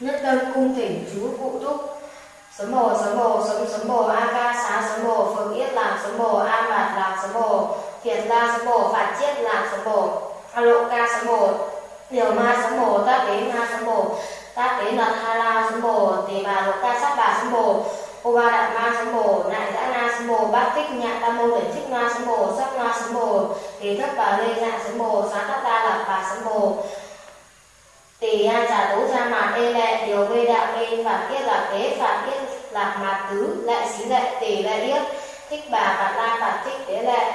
Nhất tâm cung thỉnh chú cụ túc. Sấm bồ, sấm bồ, sấm sấm bồ, a ca xá sấm bồ, phượng yết lạc sấm bồ, a mạt lạc sấm bồ, thiệt la sấm bồ, phạt chiết lạc sấm bồ, a lộ ca sấm bồ, điều ma sấm bồ, ta tế ma sấm bồ, ta tế là tha la sấm bồ, tỳ bà lộ ca sát bà sấm bồ, ô ba đạt ma sấm bồ, nại dã na sấm bồ, bát tích nhạ tam mô đẩn thích na sấm bồ, sắc na sấm bồ, tỳ thất bà lê dạ sấm bồ, xá thất ta lạc bà sấm bồ, tỷ an giả tố ra mà tê lệ, điều vê đạo vê phạt tiết là kế phạt tiết lạc mà tứ, lệ xí lệ tỷ lệ yết thích bà phạt la phạt thích tế lệ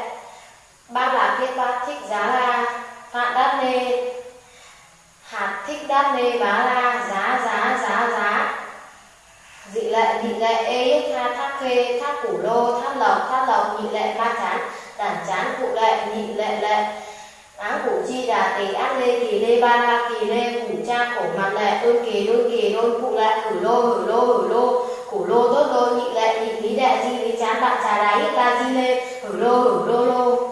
ba là tiết ba thích giá la phạt đát nê, hạt thích đát nê bá la, giá giá giá giá. Dị lệ, nhị lệ ê yết tha thác khê, thác củ lô, thác lộc thác lộc, nhị lệ ba chán, đản chán cụ lệ, nhị lệ lệ giả tỷ ác lê kỳ lê ba la kỳ lê, phủ cha khổ mặt lệ ưng kỳ đôn kỳ đôn cụ lệ hử lô hử lô hử lô. Khổ lô tốt lô, nhị lệ nhị lý đệ di lý chán, bạn trà đáy la di lê hử lô hử lô lô.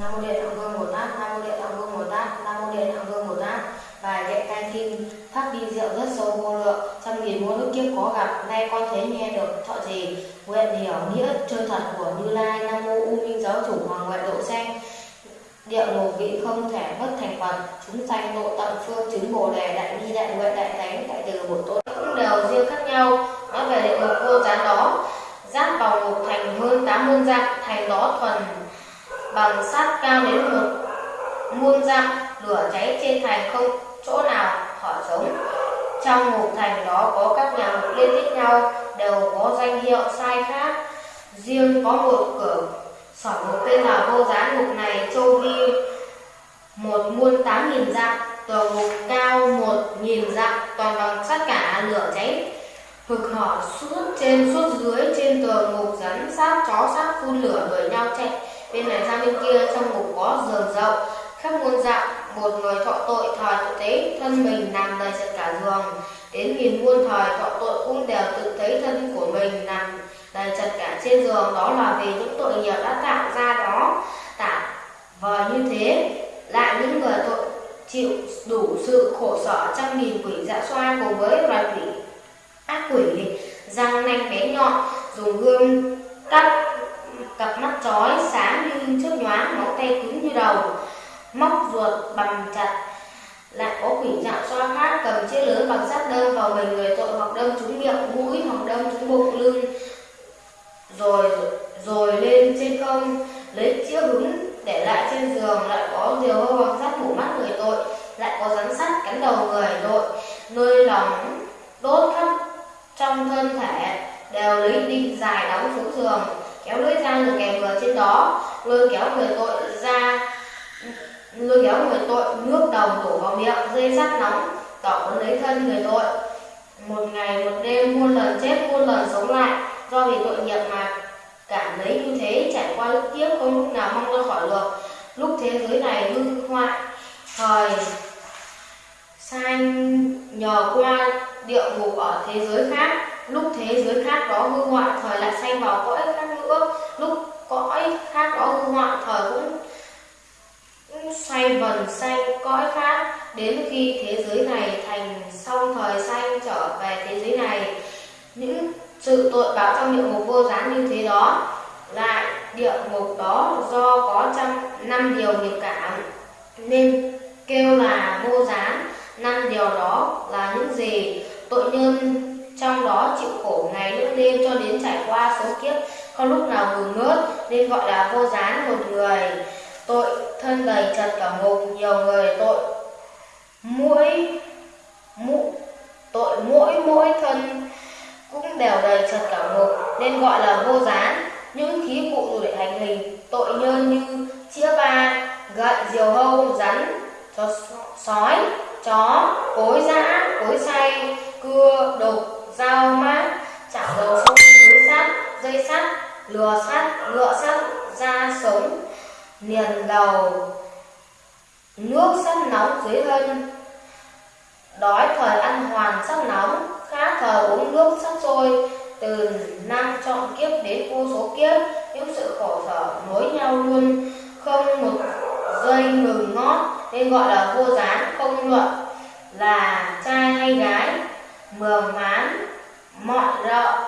Nam mô điện tạng vương bồ tát, nam mô điện tạng vương bồ tát, nam mô điện tạng vương bồ tát. Bài đệ canh kinh pháp đi diệu rất sâu vô lượng, trăm nghìn muôn ức kiếp có gặp, nay con thấy nghe được, thọ gì nguyện hiểu nghĩa chân thật của như lai, nam mô u minh giáo chủ hoàng ngoại độ xanh địa ngục vị không thể bất thành phần, chúng sanh độ tận phương chứng bồ đề đại bi đại nguyện đại thánh đại từ bổ tôn cũng đều riêng khác nhau. Nói về địa ngục vô gián đó giáp vào ngục thành hơn tám muôn dặm thành đó thuần bằng sắt cao đến một muôn dặm lửa cháy trên thành không chỗ nào họ sống trong ngục thành đó có các nhà ngục liên tiếp nhau đều có danh hiệu sai khác. Riêng có một cửa sỏi 8.000 dặm, tòa ngục cao 1.000 dặm, toàn bằng sắt cả lửa cháy. Hực hở suốt trên suốt dưới trên tường ngục rắn sát chó sát phun lửa đuổi nhau chạy. Bên này sang bên kia trong ngục có giường rộng khắp muôn dạng một người thọ tội thời tự tế thân mình nằm đầy sạch cả giường. Đến nghìn muôn thời thọ tội cũng đều tự thấy thân của mình nằm đầy chật cả trên giường. Đó là vì những tội nghiệp đã tạo ra đó. Tả vờ như thế lại những người tội chịu đủ sự khổ sở trăm nghìn quỷ dạ xoa cùng với loài quỷ ác quỷ răng nanh bén nhọn, dùng gươm cắt cặp mắt chói sáng như chớp nhoáng móng tay cứng như đầu, móc ruột bằng chặt lại có quỷ dạ xoa khác cầm chiếc lớn bằng sắt đâm vào mình, người tội hoặc đâm trúng miệng, mũi hoặc đâm trúng bụng, lưng, rồi rồi lên trên không, lấy chiếc hứng để lại trên giường, lại có diều hâu bằng sắt phủ mắt người tội, lại có rắn sắt cắn đầu người tội. Nơi lòng đốt khắp trong thân thể, đều lấy đinh dài đóng xuống giường, kéo lưỡi dao được kèm vừa trên đó. Lôi kéo người tội ra, lôi kéo người tội nước đồng đổ vào miệng dây sắt nóng, tỏ lấy thân người tội. Một ngày, một đêm, muôn lần chết, muôn lần sống lại, do vì tội nghiệp mà cảm thấy như thế, trải qua lúc tiếp không lúc nào mong ra khỏi được lúc thế giới này hư hoại. Thời sanh nhờ qua địa ngục ở thế giới khác. Lúc thế giới khác đó hư hoại, thời lại sanh vào cõi khác nữa. Lúc cõi khác đó hư hoại, thời cũng xoay vần xanh cõi khác. Đến khi thế giới này thành xong, thời xanh trở về thế giới này, những sự tội báo trong địa ngục vô gián như thế đó, lại địa ngục đó do có trăm năm điều nghiệp cảm. Nên kêu là vô gián năm điều đó là những gì tội nhân trong đó chịu khổ ngày lẫn đêm cho đến trải qua số kiếp, không lúc nào ngừng ngớt, nên gọi là vô gián một người. Tội thân đầy chật cả ngục, nhiều người tội mỗi mũ, tội mỗi mỗi thân cũng đều đầy trật cả ngục nên gọi là vô gián. Những khí cụ dùng để hành hình, tội nhân như chĩa ba gậy, diều hâu, rắn chó sói, chó, cối giã, cối xay cưa đục dao, mát chảo dầu sông lưới sắt, dây sắt, lừa sắt, ngựa sắt, da sống liền đầu, nước sắt nóng dưới hơn đói thời ăn hoàn sắt nóng khát nước sắp sôi từ năm chọn kiếp đến vô số kiếp, những sự khổ sở nối nhau luôn, không một giây ngừng ngót, nên gọi là vô gián, không luận, là trai hay gái, mường mán, mọi rợ,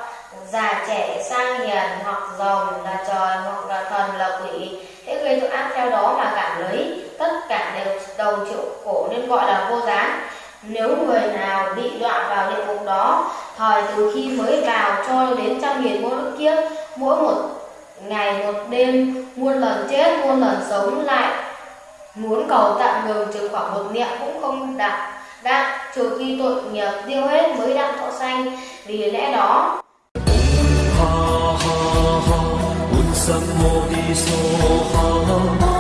già trẻ sang hiền hoặc rồng là trời hoặc là thần là quỷ, thế gây tội ác theo đó mà cảm lấy, tất cả đều đồng chịu khổ nên gọi là vô gián. Nếu người nào bị đoạn vào địa ngục đó, thời từ khi mới vào cho đến trăm nghìn muôn kiếp, mỗi một ngày một đêm, muôn lần chết, muôn lần sống lại, muốn cầu tạm ngừng trừ khoảng một niệm cũng không đạt. Đạt trừ khi tội nghiệp tiêu hết mới đặng thọ sanh vì lẽ đó. Ha ha ha.